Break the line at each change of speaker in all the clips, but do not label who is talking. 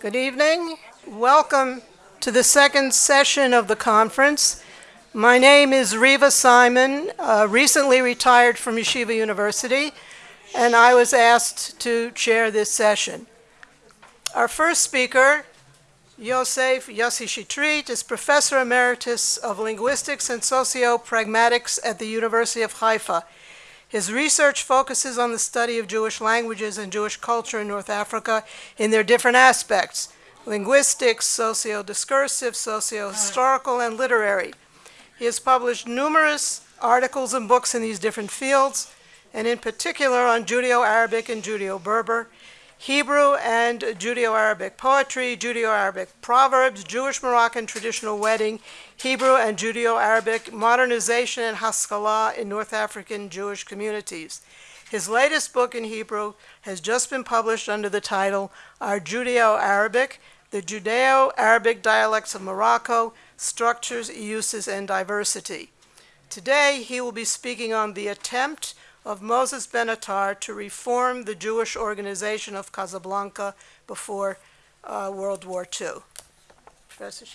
Good evening. Welcome to the second session of the conference. My name is Reeva Simon, uh, recently retired from Yeshiva University, and I was asked to chair this session. Our first speaker, Yosef Yossi Shitrit, is Professor Emeritus of Linguistics and Socio-Pragmatics at the University of Haifa. His research focuses on the study of Jewish languages and Jewish culture in North Africa in their different aspects linguistics, socio discursive, socio historical, and literary. He has published numerous articles and books in these different fields, and in particular on Judeo Arabic and Judeo Berber. Hebrew and Judeo-Arabic poetry, Judeo-Arabic proverbs, Jewish Moroccan traditional wedding, Hebrew and Judeo-Arabic modernization and Haskalah in North African Jewish communities. His latest book in Hebrew has just been published under the title Our Judeo-Arabic, The Judeo-Arabic Dialects of Morocco, Structures, Uses, and Diversity. Today, he will be speaking on the attempt of Moses Benatar to reform the Jewish organization of Casablanca before uh, World War II. Professor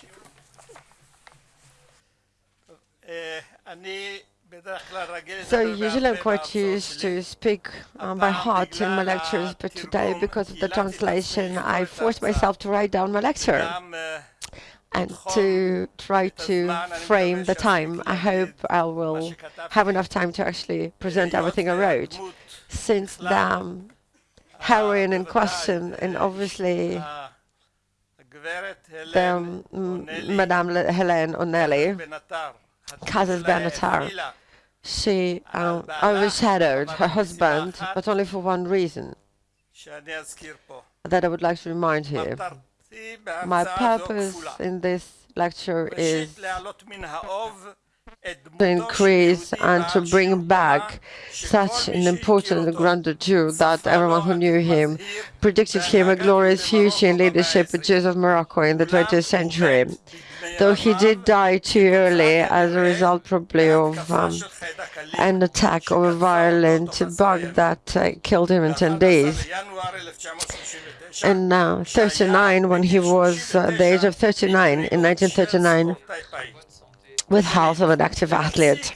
So usually I'm quite used to speak um, by heart in my lectures, but today, because of the translation, I forced myself to write down my lecture and to try to frame the time. I hope I will have enough time to actually present everything I wrote, since the heroine in question, and obviously the mm, Madame Helene O'Nelly, Cazès Benatar, she um, overshadowed her husband, but only for one reason. That I would like to remind here. My purpose in this lecture is to increase and to bring back such an important and grand Jew that everyone who knew him predicted him a glorious future in leadership of Jews of Morocco in the 20th century. Though he did die too early as a result probably of um, an attack of a violent bug that uh, killed him in 10 days in uh, 39 when he was uh, the age of 39 in 1939 with health of an active athlete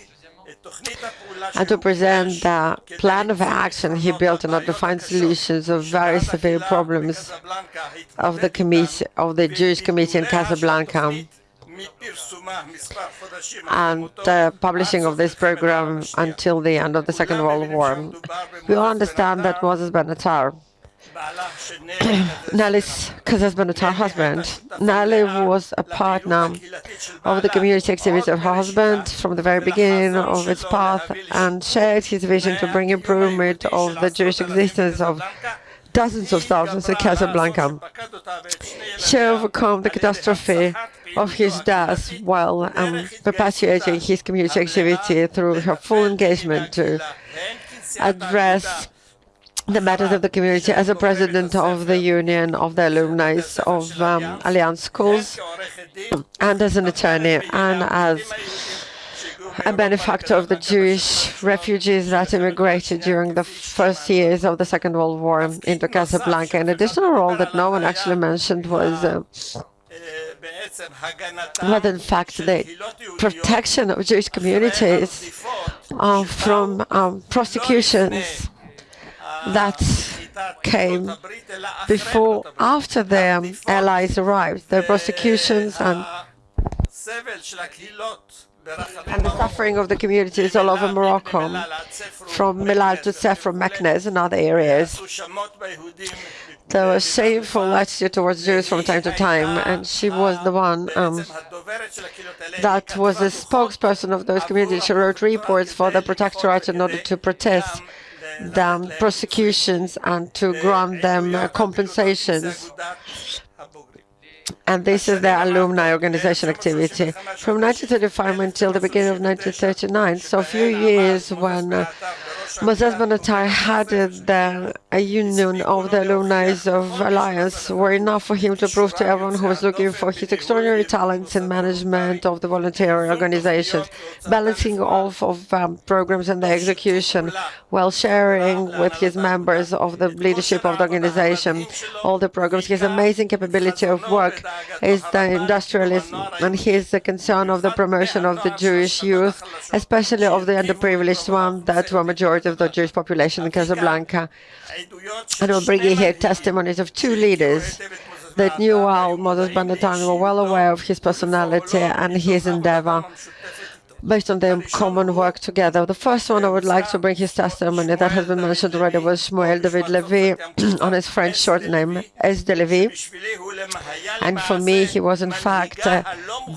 and to present the plan of action he built and to solutions of very severe problems of the committee of the Jewish committee in Casablanca and the publishing of this program until the end of the Second World War. We all understand that Moses Benatar Nelly's Benatar husband. Nelly was a partner of the community activities of her husband from the very beginning of its path and shared his vision to bring improvement of the Jewish existence of dozens of thousands in Casablanca. She overcome the catastrophe of his death while um, perpetuating his community activity through her full engagement to address the matters of the community as a president of the Union of the Alumni of um, Alliance Schools and as an attorney and as a benefactor of the Jewish refugees that immigrated during the first years of the Second World War into Casablanca. An additional role that no one actually mentioned was uh, but in fact the protection of Jewish communities uh, from um, prosecutions that came before, after the Allies arrived, the prosecutions and and the suffering of the communities all over Morocco, from Melal to from Meknes and other areas. There was shameful attitude towards Jews from time to time, and she was the one um, that was the spokesperson of those communities. She wrote reports for the Protectorate in order to protest the prosecutions and to grant them uh, compensations. And this is the alumni organization activity from 1935 until the beginning of 1939. So a few years when uh, Moses Benatar had the union of the alumni of Alliance were enough for him to prove to everyone who was looking for his extraordinary talents in management of the voluntary organizations, balancing off of um, programs and their execution, while sharing with his members of the leadership of the organization all the programs. His amazing capability of work is the industrialism and his concern of the promotion of the Jewish youth, especially of the underprivileged one, that were majority of the Jewish population in Casablanca. And we'll bring you here testimonies of two leaders that knew well Moses Benatar were well aware of his personality and his endeavor based on their common work together. The first one I would like to bring his testimony that has been mentioned already was Shmuel David Levy on his French short name, S. de Levy. And for me, he was in fact uh,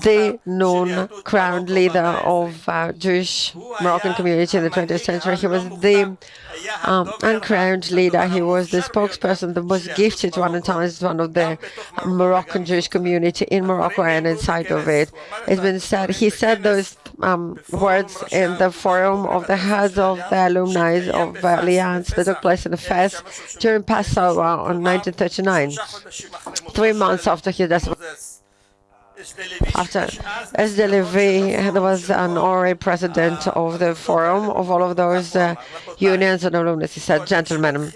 the known crowned leader of uh, Jewish Moroccan community in the 20th century. He was the um, uncrowned leader. He was the spokesperson, the most gifted one at times, one of the Moroccan Jewish community in Morocco and inside of it. It's been said, he said those um, words in the forum of the heads of the alumni of Alliance that took place in Fez during Passover on 1939, three months after his death. After S. de there was an honorary president of the forum of all of those uh, unions and alumni. He said, gentlemen,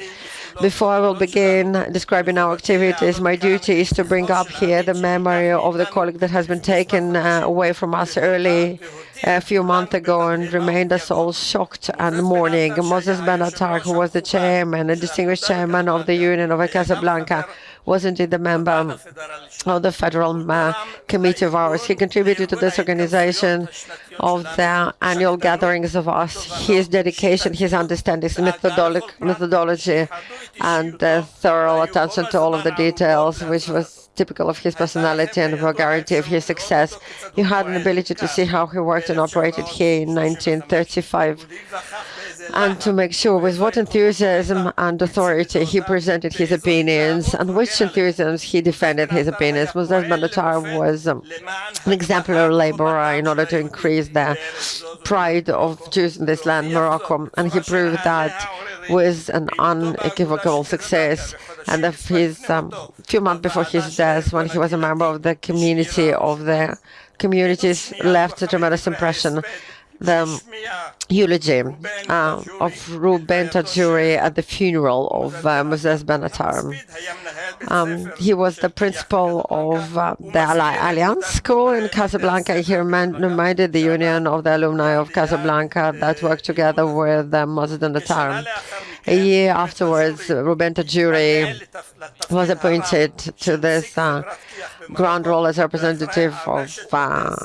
before I will begin describing our activities, my duty is to bring up here the memory of the colleague that has been taken uh, away from us early a few months ago and remained us all shocked and mourning. Moses Benatar, who was the chairman, a distinguished chairman of the Union of Casablanca, was indeed a member of the Federal uh, Committee of ours. He contributed to this organization of the annual gatherings of us. His dedication, his understanding, his methodology, and thorough attention to all of the details, which was typical of his personality and the vulgarity of his success. You had an ability to see how he worked and operated here in 1935 and to make sure with what enthusiasm and authority he presented his opinions and which enthusiasm he defended his opinions. Moses Benatar was um, an exemplary laborer in order to increase the pride of Jews in this land, Morocco, and he proved that with an unequivocal success. And of his um, few months before his death, when he was a member of the community of the communities, left a tremendous impression the eulogy uh, of Ruben Tajouri at the funeral of uh, Moses Benatar. Um, he was the principal of uh, the Alliance School in Casablanca. He reminded the Union of the Alumni of Casablanca that worked together with uh, Moses Benatar. A year afterwards, Ruben Tajouri was appointed to this uh, role as representative of uh,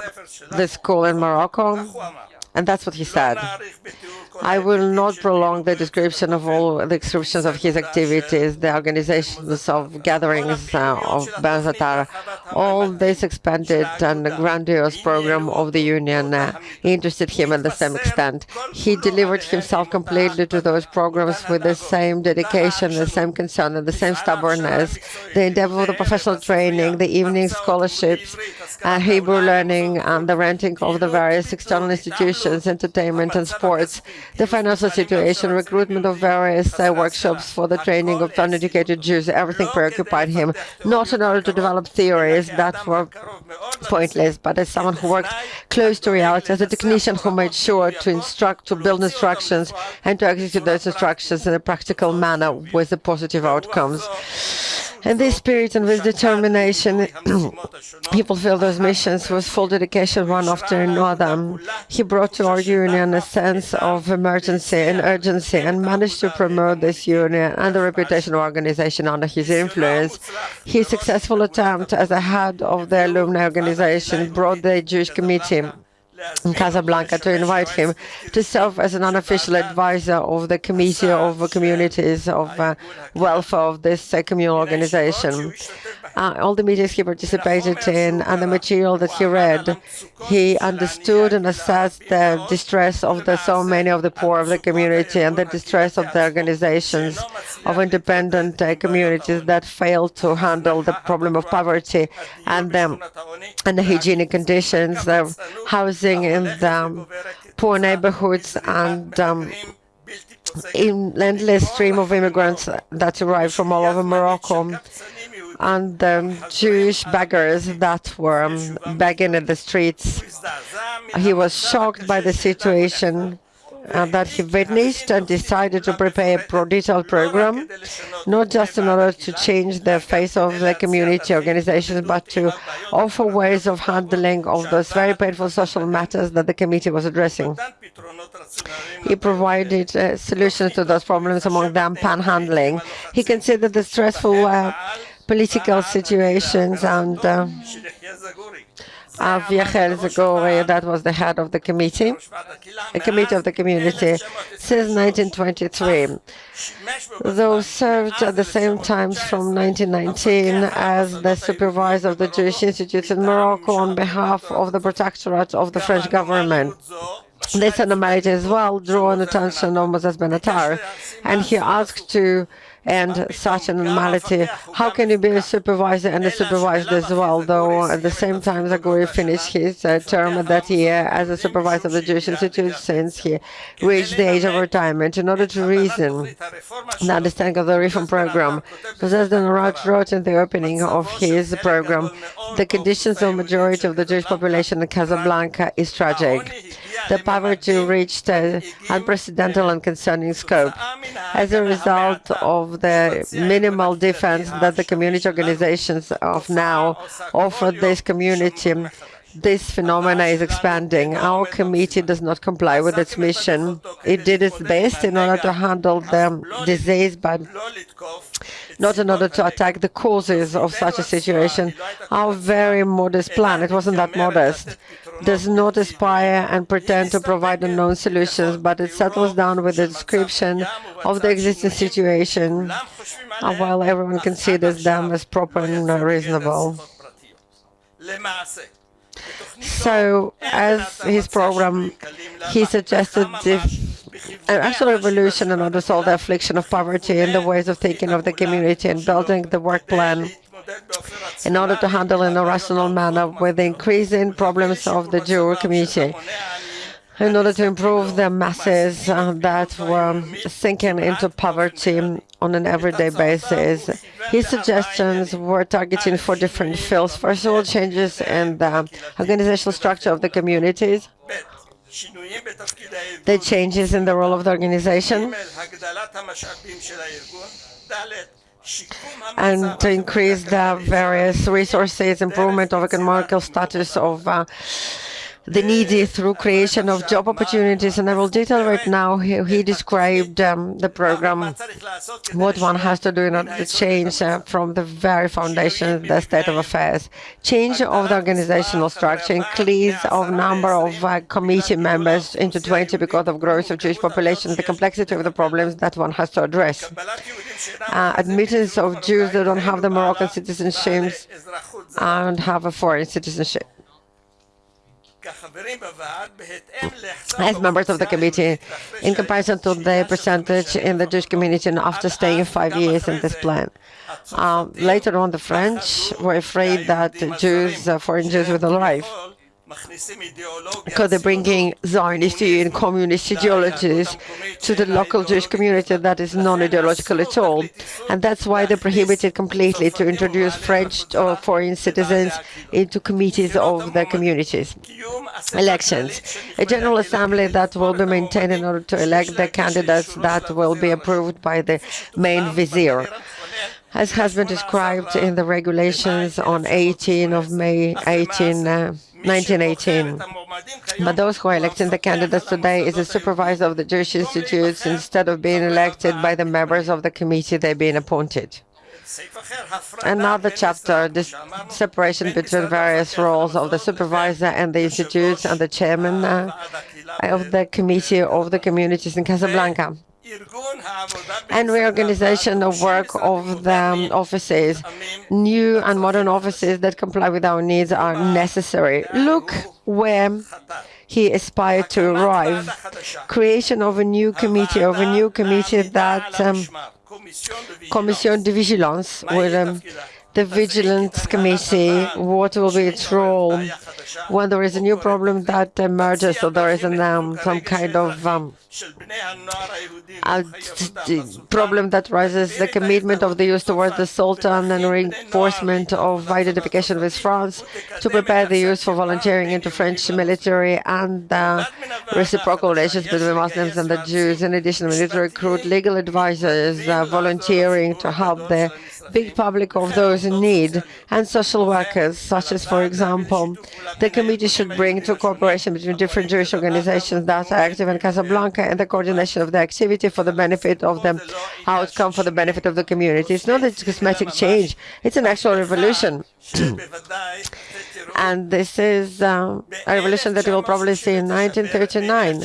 the school in Morocco. And that's what he said. I will not prolong the description of all the descriptions of his activities, the organizations of gatherings uh, of Benatar. All this expanded and grandiose program of the Union uh, interested him at the same extent. He delivered himself completely to those programs with the same dedication, the same concern, and the same stubbornness. The endeavor of the professional training, the evening scholarships, uh, Hebrew learning, and the renting of the various external institutions, entertainment and sports the financial situation, recruitment of various uh, workshops for the training of uneducated Jews, everything preoccupied him, not in order to develop theories that were pointless, but as someone who worked close to reality, as a technician who made sure to instruct, to build instructions, and to execute those instructions in a practical manner with the positive outcomes. And this spirit and with determination, he fulfilled those missions with full dedication one after another. He brought to our union a sense of emergency and urgency and managed to promote this union and the reputation of organization under his influence. His successful attempt as a head of the alumni organization brought the Jewish committee in Casablanca to invite him to serve as an unofficial advisor of the Committee of Communities of uh, Welfare of this uh, communal organization. Uh, all the meetings he participated in and the material that he read, he understood and assessed the distress of the so many of the poor of the community and the distress of the organizations of independent uh, communities that failed to handle the problem of poverty and, um, and the hygienic conditions, the housing in the poor neighborhoods and um, in endless stream of immigrants that arrived from all over Morocco and um, Jewish beggars that were um, begging in the streets. He was shocked by the situation that he witnessed and decided to prepare a detailed program, not just in order to change the face of the community organizations, but to offer ways of handling of those very painful social matters that the committee was addressing. He provided uh, solutions to those problems, among them panhandling. He considered the stressful uh, political situations and uh, Aviechel Zagury, that was the head of the committee, the committee of the community, since 1923. Those served at the same time from 1919 as the supervisor of the Jewish Institute in Morocco on behalf of the protectorate of the French government. This anomaly as well drew an attention of Moses Benatar, and he asked to and anomaly. How can you be a supervisor and a supervisor as well, though at the same time Zagury finished his uh, term that year as a supervisor of the Jewish Institute since he reached the age of retirement. In order to reason and understand of the reform program, President Arad wrote in the opening of his program, the conditions of majority of the Jewish population in Casablanca is tragic. The poverty reached an unprecedented and concerning scope. As a result of the minimal defense that the community organizations of now offer this community, this phenomena is expanding. Our committee does not comply with its mission. It did its best in order to handle the disease, but not in order to attack the causes of such a situation. Our very modest plan, it wasn't that modest, does not aspire and pretend to provide unknown solutions, but it settles down with a description of the existing situation, while everyone considers them as proper and reasonable. So, as his program, he suggested an actual revolution in order to solve the affliction of poverty and the ways of thinking of the community and building the work plan in order to handle in a rational manner with the increasing problems of the Jewish community in order to improve the masses uh, that were sinking into poverty on an everyday basis. His suggestions were targeting four different fields. First of all, changes in the organizational structure of the communities, the changes in the role of the organization, and to increase the various resources, improvement of economical status of uh, the needy through creation of job opportunities. And I will detail right now how he described um, the program, what one has to do in order to change uh, from the very foundation the state of affairs. Change of the organizational structure, increase of number of uh, committee members into 20 because of growth of Jewish population, the complexity of the problems that one has to address. Uh, admittance of Jews that don't have the Moroccan citizenship and have a foreign citizenship as members of the committee in comparison to the percentage in the Jewish community after staying five years in this plan. Um, later on, the French were afraid that Jews, uh, foreign Jews would arrive because they're bringing Zionist and communist ideologies to the local Jewish community that is non-ideological at all. And that's why they prohibited completely to introduce French or foreign citizens into committees of their communities. Elections. A General Assembly that will be maintained in order to elect the candidates that will be approved by the main vizier as has been described in the regulations on 18 of May 18, uh, 1918. But those who are electing the candidates today is a supervisor of the Jewish institutes instead of being elected by the members of the committee they're being appointed. Another chapter, this separation between various roles of the supervisor and the institutes and the chairman uh, of the committee of the communities in Casablanca and reorganization of work of the offices. New and modern offices that comply with our needs are necessary. Look where he aspired to arrive. Creation of a new committee, of a new committee that um, Commission de Vigilance would um, the Vigilance Committee, what will be its role when there is a new problem that emerges or there is an, um, some kind of um, problem that rises, the commitment of the youth towards the Sultan and reinforcement of identification with France to prepare the youth for volunteering into French military and uh, reciprocal relations between Muslims and the Jews. In addition, we need to recruit legal advisors uh, volunteering to help the big public of those in need and social workers, such as, for example, the committee should bring to cooperation between different Jewish organizations that are active in Casablanca and the coordination of the activity for the benefit of the outcome for the benefit of the community. It's not a cosmetic change, it's an actual revolution. and this is um, a revolution that you will probably see in 1939.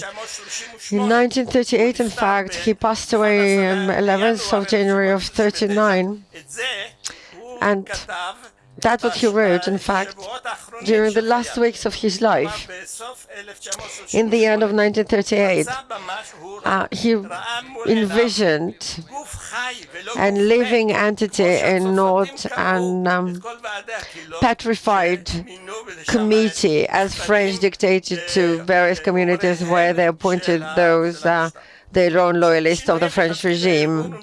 In 1938, in fact, he passed away on 11th of January of 39, and that's what he wrote, in fact, during the last weeks of his life. In the end of 1938, uh, he envisioned a living entity and not an um, petrified committee, as French dictated to various communities where they appointed those uh, their own loyalists of the French regime.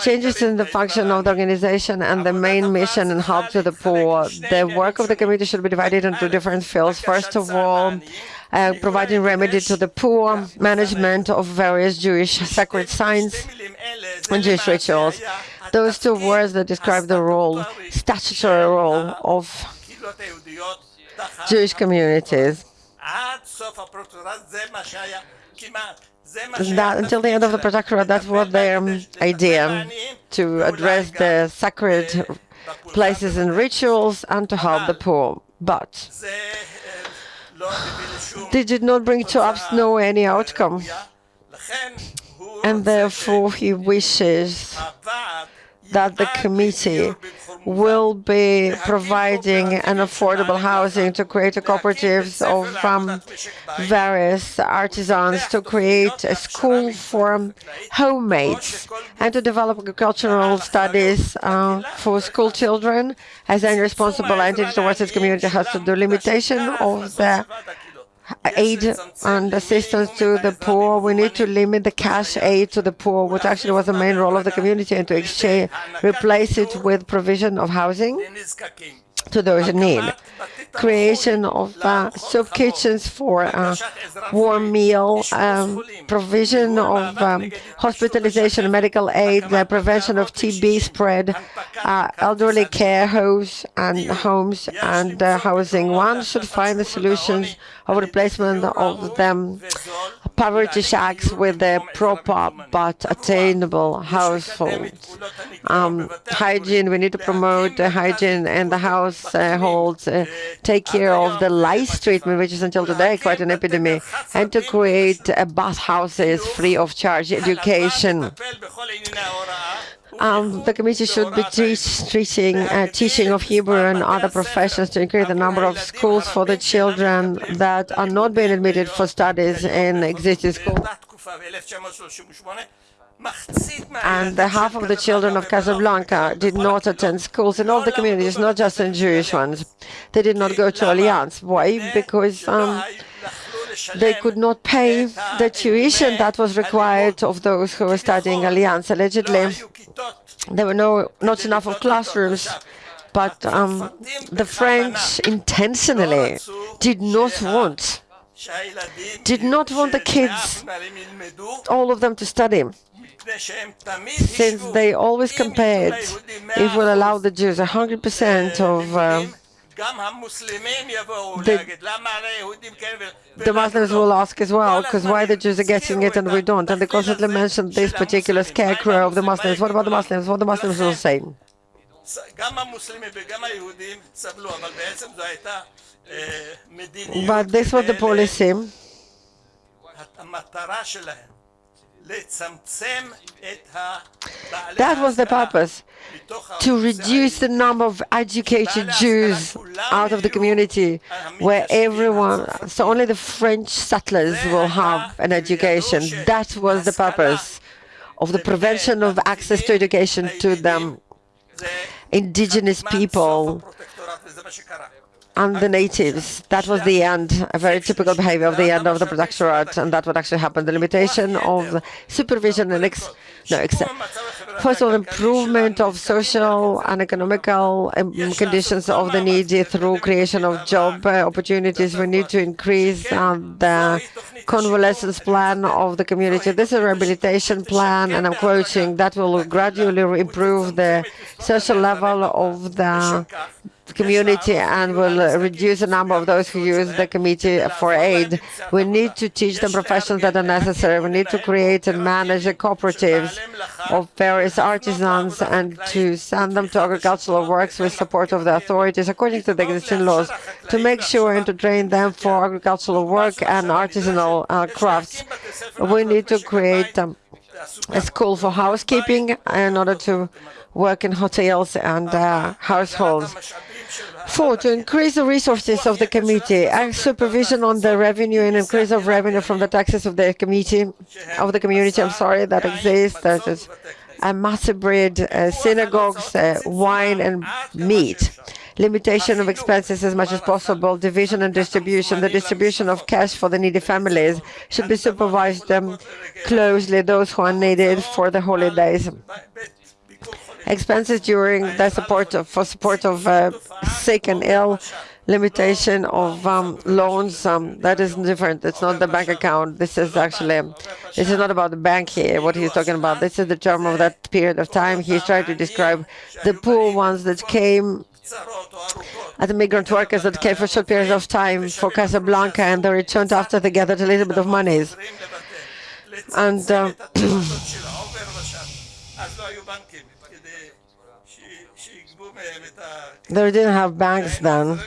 Changes in the function of the organization and the main mission and help to the poor. The work of the committee should be divided into different fields. First of all, uh, providing remedy to the poor, management of various Jewish sacred signs and Jewish rituals. Those two words that describe the role, statutory role of Jewish communities that until the end of the Protectorate, that was their um, idea, um, to address the sacred places and rituals and to help the poor. But they did not bring to us no any outcome. And therefore he wishes that the committee will be providing an affordable housing to create cooperatives of um, various artisans to create a school for homemates and to develop agricultural studies uh, for school children as any responsible entity towards its community has to do limitation of the aid and assistance to the poor. We need to limit the cash aid to the poor, which actually was the main role of the community, and to exchange, replace it with provision of housing to those in need. Creation of uh, soup kitchens for uh, warm meal, um, provision of um, hospitalization, medical aid, the prevention of TB spread, uh, elderly care homes and homes and uh, housing. One should find the solutions of replacement of them poverty shacks with proper but attainable households. Um, hygiene, we need to promote hygiene in the households, uh, take care of the lice treatment, which is until today quite an epidemic, and to create uh, bathhouses free of charge, education. Um, the committee should be teach, teaching, uh, teaching of Hebrew and other professions to increase the number of schools for the children that are not being admitted for studies in existing schools. And the half of the children of Casablanca did not attend schools in all the communities, not just in Jewish ones. They did not go to Alliance. Why? Because um, they could not pay the tuition that was required of those who were studying Alliance. Allegedly, there were no not enough of classrooms, but um, the French intentionally did not want did not want the kids, all of them, to study, since they always compared, if we'll allow the Jews 100% of uh, the, the Muslims will ask as well, because why the Jews are getting it and we don't. And they constantly mention this particular scarecrow of the Muslims. What about the Muslims? What the Muslims will say? But this was the policy that was the purpose, to reduce the number of educated Jews out of the community, where everyone, so only the French settlers will have an education. That was the purpose of the prevention of access to education to them. indigenous people and the natives. That was the end, a very typical behavior of the end of the protectorate, and that would actually happen. The limitation of supervision and ex, no, ex, first of all, improvement of social and economical um, conditions of the needy through creation of job uh, opportunities. We need to increase the convalescence plan of the community. This is a rehabilitation plan, and I'm quoting, that will gradually improve the social level of the community and will reduce the number of those who use the committee for aid. We need to teach them professions that are necessary. We need to create and manage cooperatives of various artisans and to send them to agricultural works with support of the authorities according to the existing laws to make sure and to train them for agricultural work and artisanal uh, crafts. We need to create um, a school for housekeeping in order to work in hotels and uh, households. Four, to increase the resources of the committee, and supervision on the revenue and increase of revenue from the taxes of the committee, of the community, I'm sorry, that exists. That is a massive breed, uh, synagogues, uh, wine and meat. Limitation of expenses as much as possible, division and distribution. The distribution of cash for the needy families should be supervised um, closely, those who are needed for the holidays expenses during the support of, for support of uh, sick and ill, limitation of um, loans. Um, that is different. It's not the bank account. This is actually, this is not about the bank here. What he's talking about. This is the term of that period of time. He's trying to describe the poor ones that came as migrant workers that came for short periods of time for Casablanca and they returned after they gathered a little bit of monies. And uh, They didn't have banks then.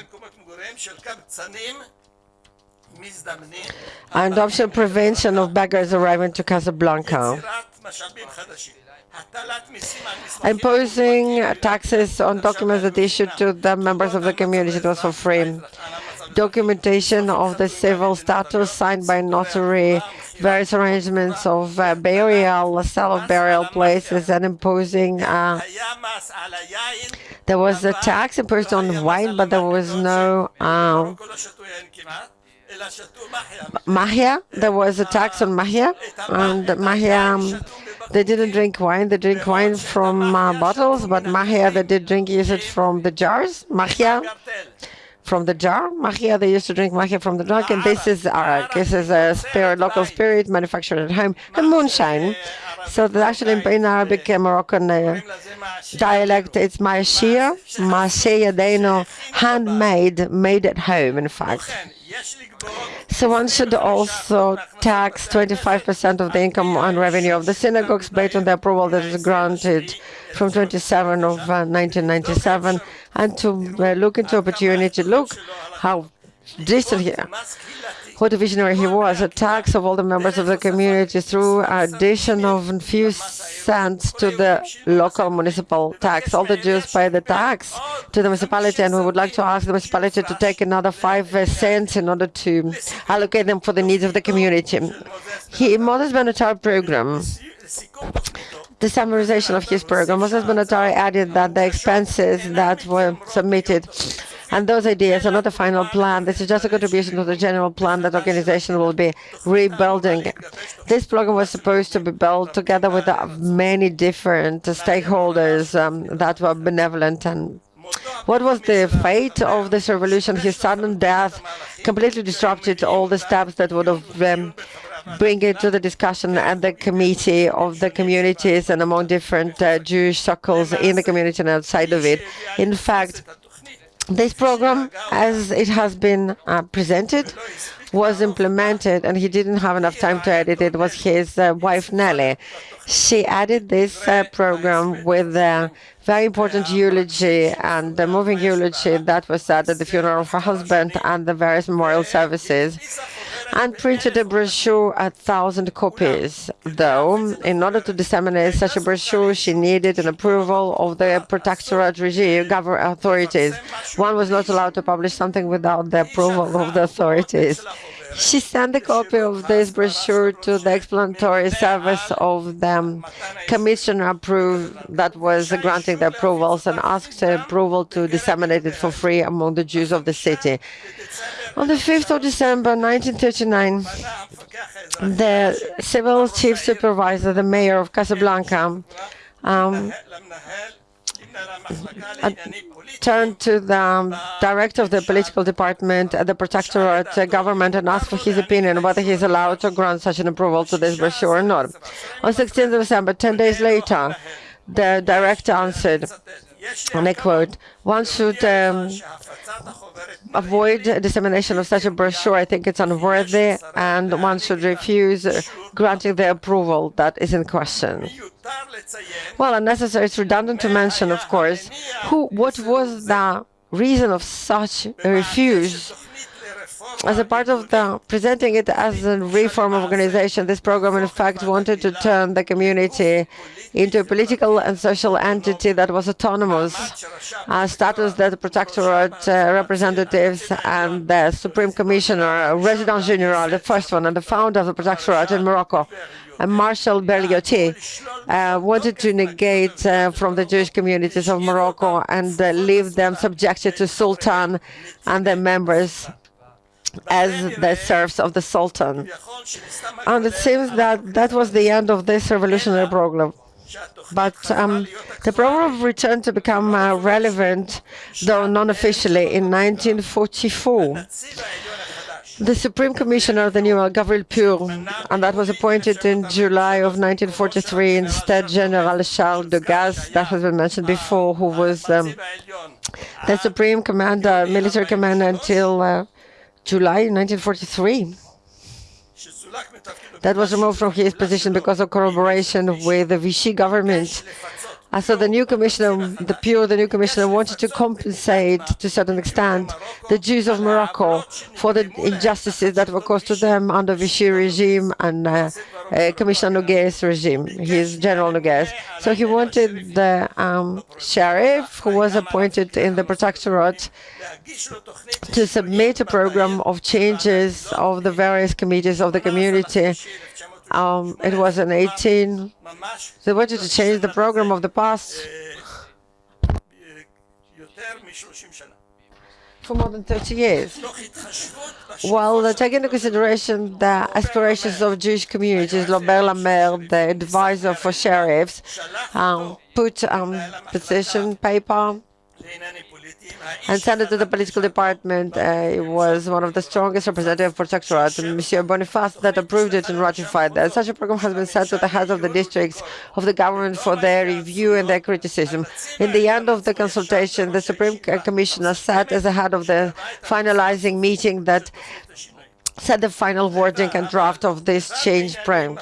And adoption prevention of beggars arriving to Casablanca. Imposing taxes on documents that issued to the members of the community, it was for free. Documentation of the civil status signed by notary, various arrangements of uh, burial, sale of burial places, and imposing uh, there was a tax imposed on wine, but there was no uh, mahia. There was a tax on mahia, and mahia, they didn't drink wine. They drink wine from uh, bottles, but mahia, they did drink use it from the jars. Mahia from the jar. Mahia, they used to drink mahia from the jar, and this is arak. This is a spirit, local spirit manufactured at home, and moonshine. So that actually in Arabic uh, Moroccan uh, dialect, it's maashia, maashia deno, handmade, made at home, in fact. So one should also tax 25% of the income and revenue of the synagogues based on the approval that is granted from 27 of uh, 1997 and to uh, look into opportunity, look how distant here what a visionary he was, a tax of all the members of the community through addition of a few cents to the local municipal tax. All the Jews pay the tax to the municipality, and we would like to ask the municipality to take another five cents in order to allocate them for the needs of the community. He, Moses Benatar program the summarization of his program, Moses Benatar added that the expenses that were submitted and those ideas are not the final plan. This is just a contribution to the general plan that organization will be rebuilding. This program was supposed to be built together with many different stakeholders um, that were benevolent and what was the fate of this revolution? His sudden death completely disrupted all the steps that would have um, bring it to the discussion at the committee of the communities and among different uh, Jewish circles in the community and outside of it. In fact, this program, as it has been uh, presented, was implemented, and he didn't have enough time to edit it. Was his uh, wife Nelly? She added this uh, program with a very important eulogy and the moving eulogy that was said at the funeral of her husband and the various memorial services and printed a brochure a thousand copies. Though, in order to disseminate such a brochure, she needed an approval of the protectorate regime, government authorities. One was not allowed to publish something without the approval of the authorities. She sent a copy of this brochure to the explanatory service of the commissioner approved that was granting the approvals and asked the approval to disseminate it for free among the Jews of the city. On the 5th of December 1939, the civil chief supervisor, the mayor of Casablanca, um, uh, turned to the um, director of the political department at the protectorate uh, government and asked for his opinion whether he is allowed to grant such an approval to this brochure or not. On 16th of December, 10 days later, the director answered, and I quote, one should um, avoid dissemination of such a brochure. I think it's unworthy, and one should refuse granting the approval that is in question. Well, unnecessary, it's redundant to mention, of course, who, what was the reason of such a refuse? As a part of the presenting it as a reform organization, this program in fact wanted to turn the community into a political and social entity that was autonomous, a status that the protectorate uh, representatives and the Supreme Commissioner, Resident General, the first one and the founder of the protectorate in Morocco, and Marshal Lyautey uh, wanted to negate uh, from the Jewish communities of Morocco and uh, leave them subjected to Sultan and their members as the serfs of the Sultan. And it seems that that was the end of this revolutionary program. But um, the program returned to become uh, relevant, though non-officially, in 1944. The Supreme Commissioner, of the new Gabriel Puaux, and that was appointed in July of 1943 instead General Charles de Gaz, that has been mentioned before, who was um, the Supreme Commander, military commander until uh, July 1943. That was removed from his position because of collaboration with the Vichy government uh, so the new commissioner, the Puaux, the new commissioner, wanted to compensate to a certain extent the Jews of Morocco for the injustices that were caused to them under Vichy regime and uh, uh, Commissioner Noguès regime, his General Noguès. So he wanted the um, sheriff, who was appointed in the protectorate, to submit a program of changes of the various committees of the community um, it was an 18. They wanted to change the program of the past for more than 30 years. While taking into consideration the aspirations of Jewish communities, Lambert Lamère, the advisor for sheriffs, um, put um, position paper and sent it to the political department. Uh, it was one of the strongest representative of protectorate, Monsieur Boniface, that approved it and ratified that. Such a program has been sent to the heads of the districts of the government for their review and their criticism. In the end of the consultation, the Supreme Commissioner sat as the head of the finalizing meeting that set the final wording and draft of this change plan.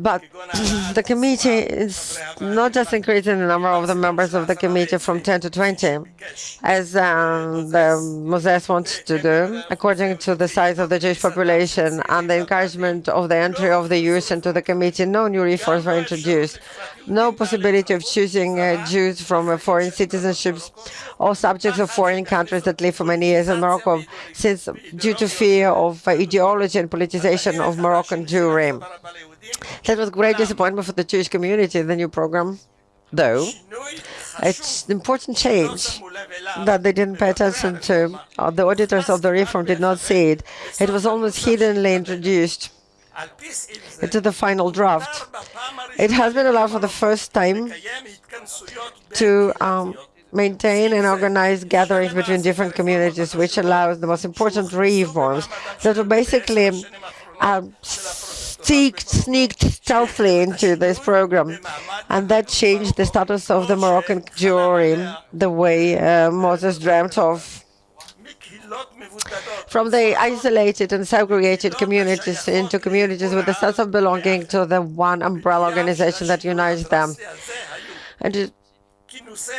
But the committee is not just increasing the number of the members of the committee from 10 to 20, as um, the Moses wants to do, according to the size of the Jewish population and the encouragement of the entry of the Jews into the committee, no new reforms were introduced. No possibility of choosing uh, Jews from uh, foreign citizenships or subjects of foreign countries that live for many years in Morocco, since due to fear of uh, ideology and politicization of Moroccan Jewry. That was a great disappointment for the Jewish community, the new program, though. It's an important change that they didn't pay attention to. Uh, the auditors of the reform did not see it. It was almost hiddenly introduced into the final draft. It has been allowed for the first time to um, maintain and organize gatherings between different communities, which allows the most important reforms that were basically um, sneaked, sneaked stealthily into this program. And that changed the status of the Moroccan Jewry the way uh, Moses dreamt of. From the isolated and segregated communities into communities with a sense of belonging to the one umbrella organization that unites them. And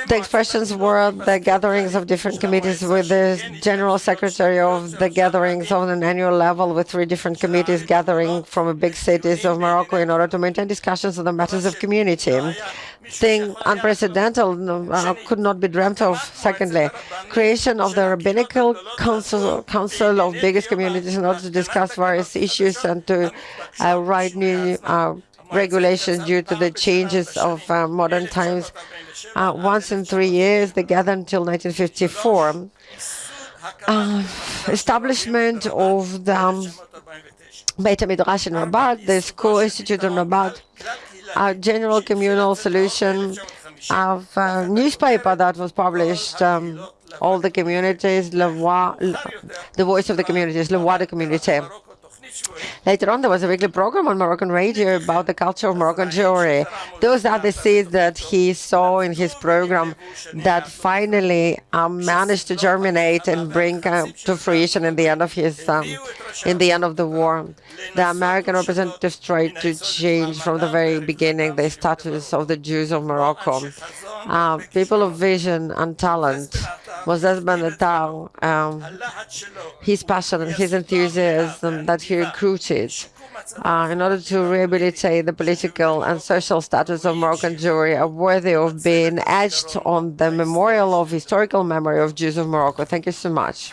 The expressions were the gatherings of different committees with the general secretary of the gatherings on an annual level with three different committees gathering from big cities of Morocco in order to maintain discussions on the matters of community. Thing unprecedented uh, could not be dreamt of. Secondly, creation of the rabbinical council, council of biggest communities in order to discuss various issues and to uh, write new uh, regulations due to the changes of uh, modern times. Uh, once in three years, they gather until 1954. Uh, establishment of the um, Beit Midrash in Rabat, the school institute in Rabat, a general communal solution of a newspaper that was published um, all the communities, Voix, the voice of the communities, Le Voix de Communauté. Later on, there was a weekly program on Moroccan radio about the culture of Moroccan Jewry. Those are the seeds that he saw in his program that finally um, managed to germinate and bring uh, to fruition in the end of his, um, in the end of the war. The American representatives tried to change from the very beginning the status of the Jews of Morocco. Uh, people of vision and talent Moses Ben um, his passion and his enthusiasm that he recruited uh, in order to rehabilitate the political and social status of Moroccan Jewry are worthy of being etched on the memorial of historical memory of Jews of Morocco. Thank you so much.